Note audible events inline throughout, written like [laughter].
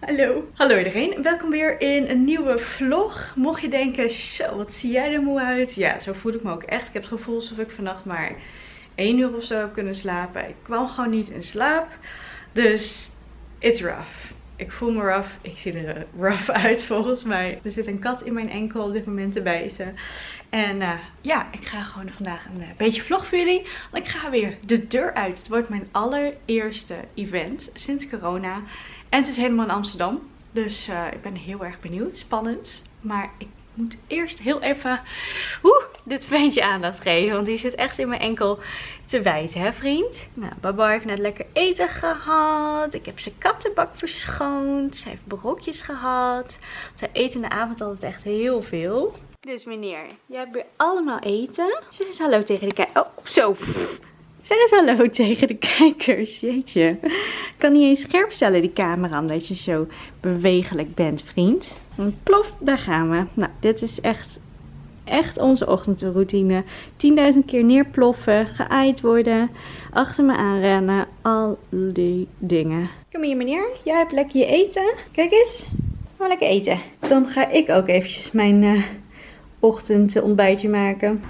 Hallo. Hallo iedereen. Welkom weer in een nieuwe vlog. Mocht je denken, zo wat zie jij er moe uit. Ja, zo voel ik me ook echt. Ik heb het gevoel alsof ik vannacht maar één uur of zo heb kunnen slapen. Ik kwam gewoon niet in slaap. Dus it's rough. Ik voel me rough. Ik zie er rough [laughs] uit volgens mij. Er zit een kat in mijn enkel op dit moment te bijten. En uh, ja, ik ga gewoon vandaag een uh, beetje vlog voor jullie. Want ik ga weer de deur uit. Het wordt mijn allereerste event sinds corona. En het is helemaal in Amsterdam. Dus uh, ik ben heel erg benieuwd. Spannend. Maar ik moet eerst heel even oeh, dit ventje aandacht geven. Want die zit echt in mijn enkel te bijten, hè vriend? Nou, Baba heeft net lekker eten gehad. Ik heb zijn kattenbak verschoond. Ze heeft brokjes gehad. Zij eet in de avond altijd echt heel veel. Dus meneer, jij hebt weer allemaal eten. Zeg eens hallo tegen de kijkers. Oh, zo. Zeg eens hallo tegen de kijkers. Jeetje. Ik kan niet eens scherp stellen die camera omdat je zo bewegelijk bent, vriend. Plof, daar gaan we. Nou, dit is echt, echt onze ochtendroutine. 10.000 keer neerploffen, geaaid worden, achter me aanrennen. Al die dingen. Kom hier meneer, jij hebt lekker je eten. Kijk eens, gaan lekker eten. Dan ga ik ook eventjes mijn uh, ochtendontbijtje maken.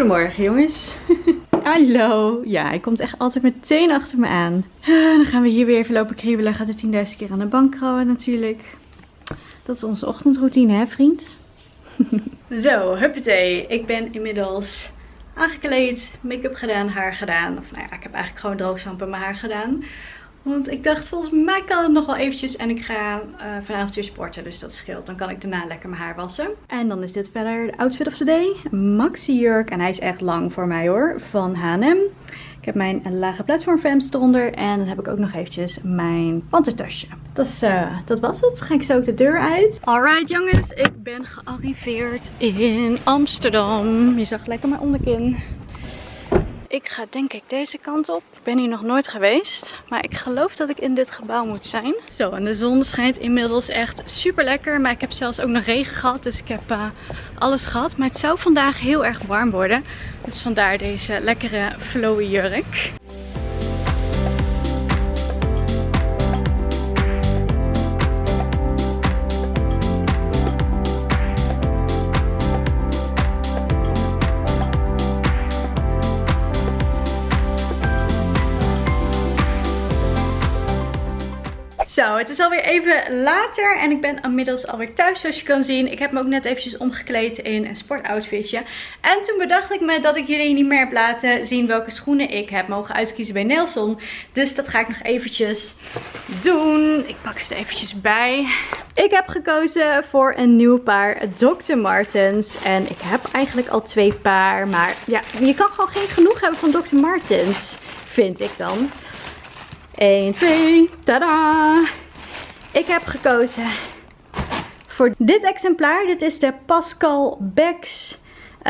Goedemorgen jongens. [laughs] Hallo. Ja, hij komt echt altijd meteen achter me aan. Dan gaan we hier weer even lopen kriebelen. Gaat er 10.000 keer aan de bank krabben natuurlijk. Dat is onze ochtendroutine hè vriend. [laughs] Zo, huppatee. Ik ben inmiddels aangekleed, make-up gedaan, haar gedaan. Of nou ja, ik heb eigenlijk gewoon droogzamp in mijn haar gedaan. Want ik dacht, volgens mij kan het nog wel eventjes. En ik ga uh, vanavond weer sporten, dus dat scheelt. Dan kan ik daarna lekker mijn haar wassen. En dan is dit verder de outfit of the day. Maxi jurk. En hij is echt lang voor mij hoor. Van H&M. Ik heb mijn lage platformvamst eronder. En dan heb ik ook nog eventjes mijn pantertasje. Uh, dat was het. Ga ik zo ook de deur uit. Alright jongens, ik ben gearriveerd in Amsterdam. Je zag lekker mijn onderkin. Ik ga denk ik deze kant op. Ik ben hier nog nooit geweest. Maar ik geloof dat ik in dit gebouw moet zijn. Zo, en de zon schijnt inmiddels echt super lekker. Maar ik heb zelfs ook nog regen gehad. Dus ik heb uh, alles gehad. Maar het zou vandaag heel erg warm worden. Dus vandaar deze lekkere flowy jurk. Het is alweer even later en ik ben inmiddels alweer thuis zoals je kan zien. Ik heb me ook net eventjes omgekleed in een sportoutfitje. En toen bedacht ik me dat ik jullie niet meer heb laten zien welke schoenen ik heb mogen uitkiezen bij Nelson. Dus dat ga ik nog eventjes doen. Ik pak ze er eventjes bij. Ik heb gekozen voor een nieuw paar Dr. Martens. En ik heb eigenlijk al twee paar. Maar ja, je kan gewoon geen genoeg hebben van Dr. Martens. Vind ik dan. 1, 2, tada! Ik heb gekozen voor dit exemplaar. Dit is de Pascal Becks. Uh,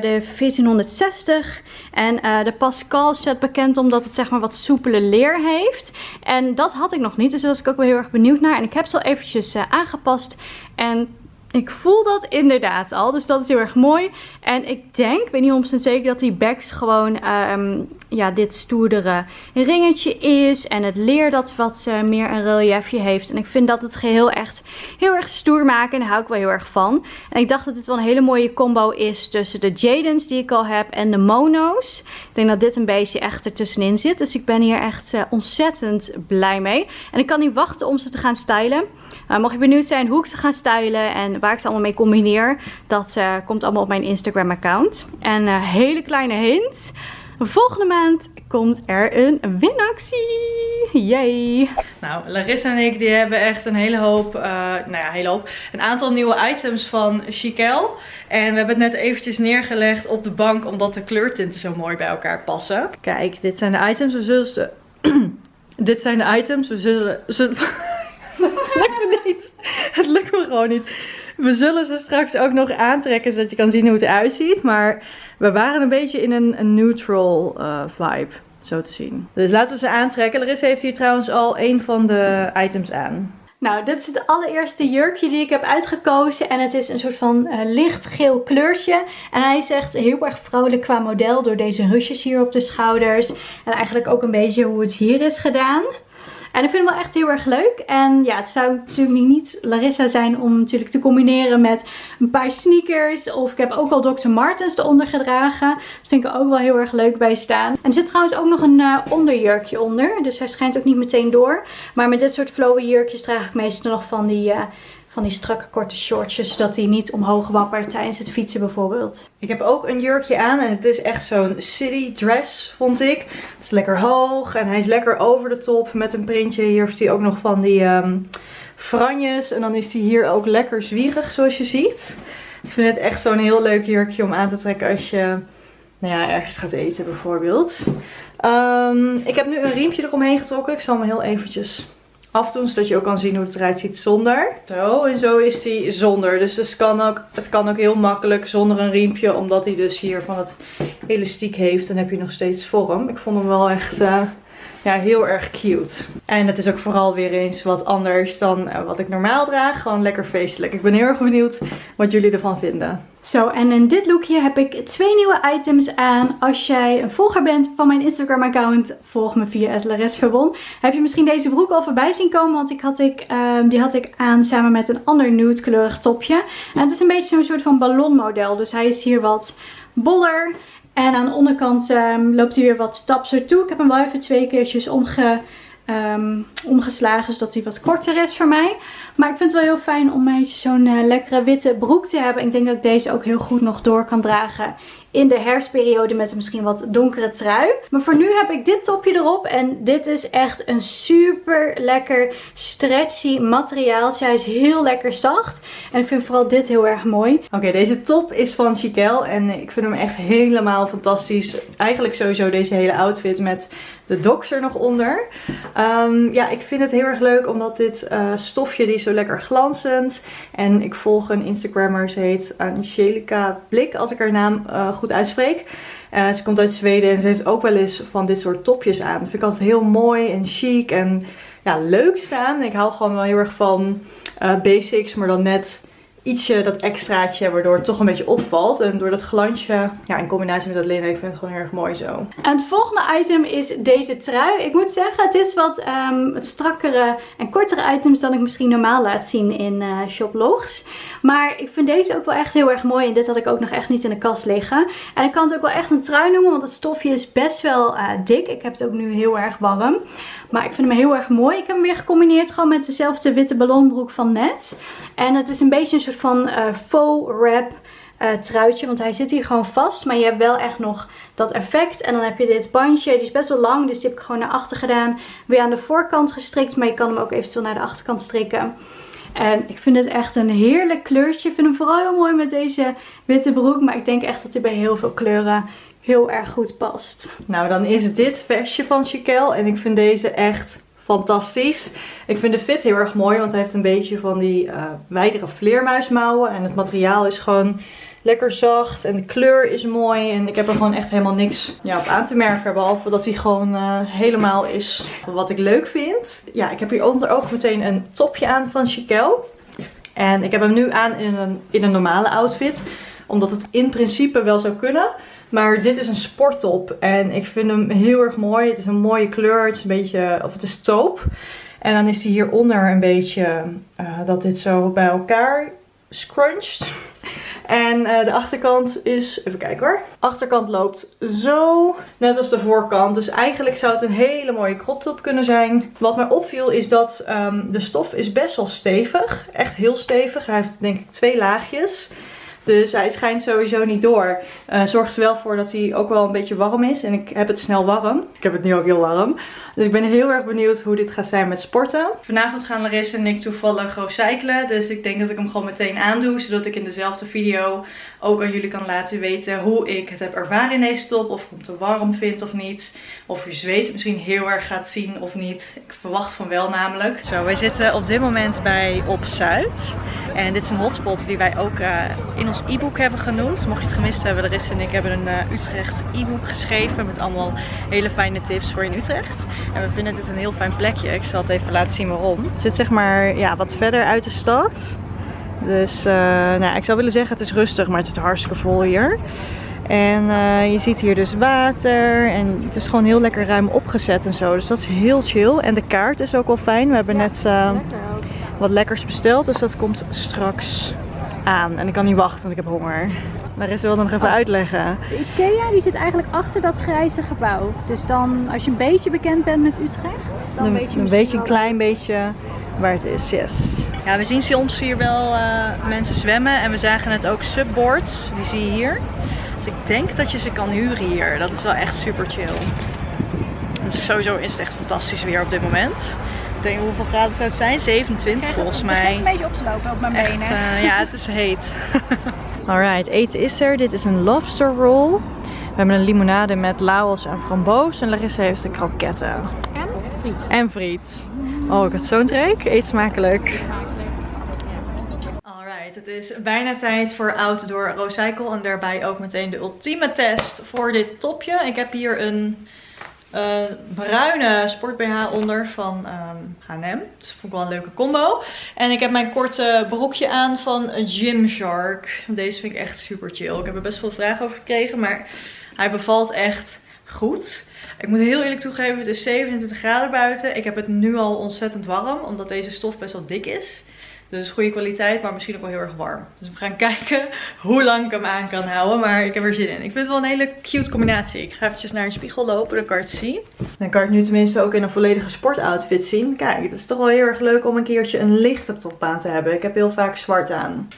de 1460. En uh, de Pascal staat bekend omdat het zeg maar wat soepele leer heeft. En dat had ik nog niet. Dus daar was ik ook wel heel erg benieuwd naar. En ik heb ze al eventjes uh, aangepast. En ik voel dat inderdaad al. Dus dat is heel erg mooi. En ik denk, ik weet niet 100% zeker, dat die backs gewoon um, ja, dit stoerdere ringetje is. En het leer dat wat uh, meer een reliefje heeft. En ik vind dat het geheel echt heel erg stoer maken. En daar hou ik wel heel erg van. En ik dacht dat dit wel een hele mooie combo is tussen de Jadens die ik al heb en de Mono's. Ik denk dat dit een beetje echt ertussenin zit. Dus ik ben hier echt uh, ontzettend blij mee. En ik kan niet wachten om ze te gaan stylen. Uh, mocht je benieuwd zijn hoe ik ze ga stylen en waar ik ze allemaal mee combineer. Dat uh, komt allemaal op mijn Instagram account. En een hele kleine hint. Volgende maand komt er een winactie. Yay! Nou, Larissa en ik die hebben echt een hele hoop, nou ja, hele hoop, een aantal nieuwe items van Chiquel. En we hebben het net eventjes neergelegd op de bank omdat de kleurtinten zo mooi bij elkaar passen. Kijk, dit zijn de items. We zullen ze... [clears throat] dit zijn de items. We zullen... lukt me niet. Het lukt me gewoon niet. We zullen ze straks ook nog aantrekken zodat je kan zien hoe het eruit ziet. Maar we waren een beetje in een, een neutral uh, vibe. Zo te zien. Dus laten we ze aantrekken. Larissa heeft hier trouwens al een van de items aan. Nou, dit is het allereerste jurkje die ik heb uitgekozen. En het is een soort van uh, lichtgeel kleurtje. En hij is echt heel erg vrolijk qua model door deze rusjes hier op de schouders. En eigenlijk ook een beetje hoe het hier is gedaan. En ik vind hem wel echt heel erg leuk. En ja, het zou natuurlijk niet Larissa zijn om natuurlijk te combineren met een paar sneakers. Of ik heb ook al Dr. Martens eronder gedragen. Dat vind ik er ook wel heel erg leuk bij staan. En er zit trouwens ook nog een uh, onderjurkje onder. Dus hij schijnt ook niet meteen door. Maar met dit soort flowy jurkjes draag ik meestal nog van die... Uh, van die strakke korte shortjes, zodat hij niet omhoog wappert tijdens het fietsen bijvoorbeeld. Ik heb ook een jurkje aan en het is echt zo'n city dress, vond ik. Het is lekker hoog en hij is lekker over de top met een printje. Hier heeft hij ook nog van die um, franjes en dan is hij hier ook lekker zwierig zoals je ziet. Ik vind het echt zo'n heel leuk jurkje om aan te trekken als je nou ja, ergens gaat eten bijvoorbeeld. Um, ik heb nu een riempje eromheen getrokken. Ik zal hem heel eventjes afdoen. Zodat je ook kan zien hoe het eruit ziet zonder. Zo, en zo is hij zonder. Dus het kan, ook, het kan ook heel makkelijk zonder een riempje. Omdat hij dus hier van het elastiek heeft. Dan heb je nog steeds vorm. Ik vond hem wel echt... Uh, ja, heel erg cute. En het is ook vooral weer eens wat anders dan uh, wat ik normaal draag. Gewoon lekker feestelijk. Ik ben heel erg benieuwd wat jullie ervan vinden. Zo, en in dit lookje heb ik twee nieuwe items aan. Als jij een volger bent van mijn Instagram account, volg me via Verbon. Heb je misschien deze broek al voorbij zien komen, want ik had ik, uh, die had ik aan samen met een ander nude kleurig topje. En het is een beetje zo'n soort van ballonmodel, dus hij is hier wat boller. En aan de onderkant um, loopt hij weer wat tapser toe. Ik heb hem wel even twee keertjes omge um, omgeslagen. Zodat hij wat korter is voor mij. Maar ik vind het wel heel fijn om zo'n uh, lekkere witte broek te hebben. Ik denk dat ik deze ook heel goed nog door kan dragen in de herfstperiode met een misschien wat donkere trui. Maar voor nu heb ik dit topje erop. En dit is echt een super lekker stretchy materiaal. Hij is heel lekker zacht. En ik vind vooral dit heel erg mooi. Oké, deze top is van Chiquel. En ik vind hem echt helemaal fantastisch. Eigenlijk sowieso deze hele outfit met de docs er nog onder. Um, ja, ik vind het heel erg leuk omdat dit uh, stofje, die is zo lekker glanzend. En ik volg een Instagrammer, ze heet Angelica Blik, als ik haar naam uh, goed uitspreek. Uh, ze komt uit Zweden en ze heeft ook wel eens van dit soort topjes aan. Dat vind ik altijd heel mooi en chic en ja, leuk staan. Ik hou gewoon wel heel erg van basics, maar dan net ietsje, dat extraatje, waardoor het toch een beetje opvalt. En door dat glansje, ja, in combinatie met dat linnen, ik vind het gewoon heel erg mooi zo. En het volgende item is deze trui. Ik moet zeggen, het is wat um, het strakkere en kortere items dan ik misschien normaal laat zien in uh, shoplogs. Maar ik vind deze ook wel echt heel erg mooi. En dit had ik ook nog echt niet in de kast liggen. En ik kan het ook wel echt een trui noemen, want het stofje is best wel uh, dik. Ik heb het ook nu heel erg warm. Maar ik vind hem heel erg mooi. Ik heb hem weer gecombineerd gewoon met dezelfde witte ballonbroek van net. En het is een beetje een van uh, faux wrap uh, truitje. Want hij zit hier gewoon vast. Maar je hebt wel echt nog dat effect. En dan heb je dit bandje. Die is best wel lang. Dus die heb ik gewoon naar achter gedaan. Weer aan de voorkant gestrikt. Maar je kan hem ook eventueel naar de achterkant strikken. En ik vind het echt een heerlijk kleurtje. Ik vind hem vooral heel mooi met deze witte broek. Maar ik denk echt dat hij bij heel veel kleuren heel erg goed past. Nou, dan is dit vestje van Chiquel. En ik vind deze echt fantastisch. Ik vind de fit heel erg mooi, want hij heeft een beetje van die uh, wijdere vleermuismouwen. En het materiaal is gewoon lekker zacht en de kleur is mooi. En ik heb er gewoon echt helemaal niks ja, op aan te merken. Behalve dat hij gewoon uh, helemaal is wat ik leuk vind. Ja, ik heb hieronder ook meteen een topje aan van Chiquel. En ik heb hem nu aan in een, in een normale outfit. Omdat het in principe wel zou kunnen. Maar dit is een sporttop en ik vind hem heel erg mooi. Het is een mooie kleur, het is een beetje, of het is taupe. En dan is hij hieronder een beetje, uh, dat dit zo bij elkaar scrunched. En uh, de achterkant is, even kijken hoor. Achterkant loopt zo, net als de voorkant. Dus eigenlijk zou het een hele mooie crop top kunnen zijn. Wat mij opviel is dat um, de stof is best wel stevig. Echt heel stevig. Hij heeft denk ik twee laagjes. Dus hij schijnt sowieso niet door. Uh, zorgt er wel voor dat hij ook wel een beetje warm is. En ik heb het snel warm. Ik heb het nu ook heel warm. Dus ik ben heel erg benieuwd hoe dit gaat zijn met sporten. Vanavond gaan Larissa en ik toevallig cyclen. Dus ik denk dat ik hem gewoon meteen aandoe. Zodat ik in dezelfde video ook aan jullie kan laten weten hoe ik het heb ervaren in deze top. Of ik hem te warm vind of niet. Of je zweet misschien heel erg gaat zien of niet. Ik verwacht van wel namelijk. Zo, wij zitten op dit moment bij Op Zuid. En dit is een hotspot die wij ook uh, in ons e-book hebben genoemd. Mocht je het gemist hebben, Larissa en ik hebben een uh, Utrecht e-book geschreven met allemaal hele fijne tips voor in Utrecht. En we vinden dit een heel fijn plekje. Ik zal het even laten zien waarom. Het zit zeg maar ja, wat verder uit de stad. Dus uh, nou, ik zou willen zeggen het is rustig, maar het zit hartstikke vol hier. En uh, je ziet hier dus water en het is gewoon heel lekker ruim opgezet en zo. Dus dat is heel chill. En de kaart is ook wel fijn. We hebben net uh, wat lekkers besteld, dus dat komt straks aan. En ik kan niet wachten, want ik heb honger. Maar is wil dan nog even oh. uitleggen. De Ikea die zit eigenlijk achter dat grijze gebouw. Dus dan, als je een beetje bekend bent met Utrecht, dan, weet je Een beetje, een klein beetje waar het is, yes. Ja, we zien soms hier wel uh, mensen zwemmen en we zagen net ook subboards. Die zie je hier. Dus ik denk dat je ze kan huren hier. Dat is wel echt super chill. Dus sowieso is het echt fantastisch weer op dit moment. Ik denk hoeveel graden zou het zijn? 27 volgens mij. Het begint een beetje op te lopen op mijn benen. Uh, ja, het is heet. [laughs] Alright, eten is er. Dit is een lobster roll. We hebben een limonade met laos en framboos. En Larissa heeft de kroketten. En friet. En friet. Oh, ik had zo'n trek. Eet smakelijk. Het is bijna tijd voor Outdoor Recycle en daarbij ook meteen de ultieme test voor dit topje. Ik heb hier een uh, bruine sport BH onder van um, H&M. Dat vond ik wel een leuke combo. En ik heb mijn korte broekje aan van Gymshark. Deze vind ik echt super chill. Ik heb er best veel vragen over gekregen, maar hij bevalt echt goed. Ik moet heel eerlijk toegeven, het is 27 graden buiten. Ik heb het nu al ontzettend warm, omdat deze stof best wel dik is. Dus goede kwaliteit, maar misschien ook wel heel erg warm. Dus we gaan [laughs] kijken hoe lang ik hem aan kan houden. Maar ik heb er zin in. Ik vind het wel een hele cute combinatie. Ik ga eventjes naar een spiegel lopen, dan kan je het zien. Dan kan ik nu tenminste ook in een volledige sportoutfit zien. Kijk, het is toch wel heel erg leuk om een keertje een lichte top aan te hebben. Ik heb heel vaak zwart aan.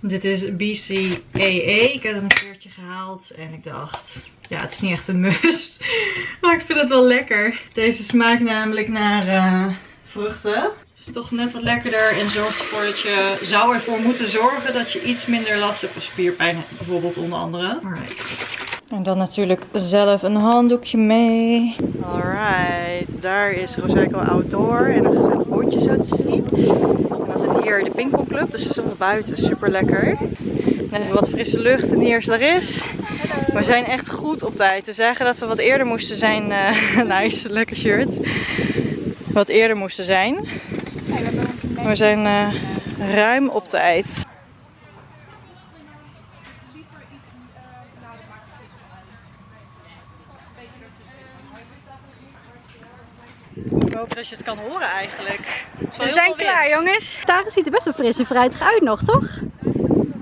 Dit is BCAA. Ik heb het een keertje gehaald en ik dacht... Ja, het is niet echt een must. [laughs] Maar ik vind het wel lekker. Deze smaakt namelijk naar uh, vruchten is toch net wat lekkerder en zorgt ervoor dat je zou ervoor moeten zorgen dat je iets minder last hebt van spierpijn bijvoorbeeld onder andere. Alright. En dan natuurlijk zelf een handdoekje mee. Alright, daar is Roseco Outdoor en een gezellig hondje zo te zien. En dan zit hier de Pinkelclub, dus is nog buiten super lekker. We wat frisse lucht en hier is Laris. We zijn echt goed op tijd. We zagen dat we wat eerder moesten zijn. [laughs] Uh, nice, lekker shirt. Wat eerder moesten zijn. We zijn uh, ruim op tijd. Ik hoop dat je het kan horen eigenlijk. We zijn klaar jongens. Daar ziet er best wel fris en fruitig uit nog, toch?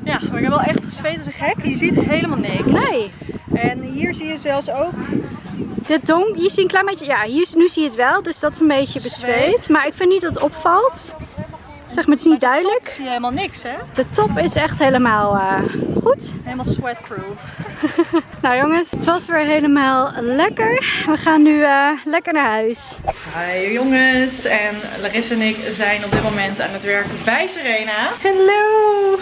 Ja, maar ik heb wel echt gezweet als een gek. Je ziet helemaal niks. Nee. En hier zie je zelfs ook de donk, je ziet een klein beetje, ja, hier, nu zie je het wel, dus dat is een beetje bezweet. Maar ik vind niet dat het opvalt. Zeg maar, het is niet duidelijk. zie je helemaal niks, hè? De top is echt helemaal uh, goed. Helemaal sweatproof. [laughs] nou jongens, het was weer helemaal lekker. We gaan nu uh, lekker naar huis. Hi jongens, en Larissa en ik zijn op dit moment aan het werk bij Serena. Hallo!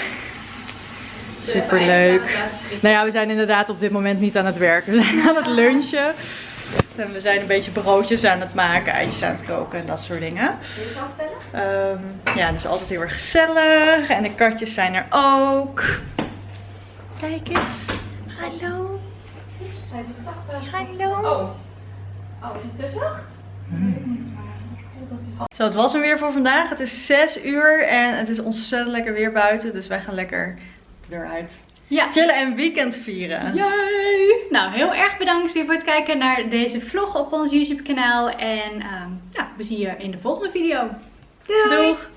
Super leuk. Nou ja, we zijn inderdaad op dit moment niet aan het werken. We zijn aan het lunchen. En we zijn een beetje broodjes aan het maken, eitjes aan het koken en dat soort dingen. Wil je zelf um, Ja, dus altijd heel erg gezellig. En de katjes zijn er ook. Kijk eens. Hallo. Oeps, hij zit zacht. Hallo. Oh. Oh, is het te zacht? Hmm. Zo, het was hem weer voor vandaag. Het is 6 uur en het is ontzettend lekker weer buiten. Dus wij gaan lekker eruit. Ja. Chillen en weekend vieren. Yay! Nou, heel erg bedankt weer voor het kijken naar deze vlog op ons YouTube kanaal. En um, ja, we zien je in de volgende video. Doei! Doeg!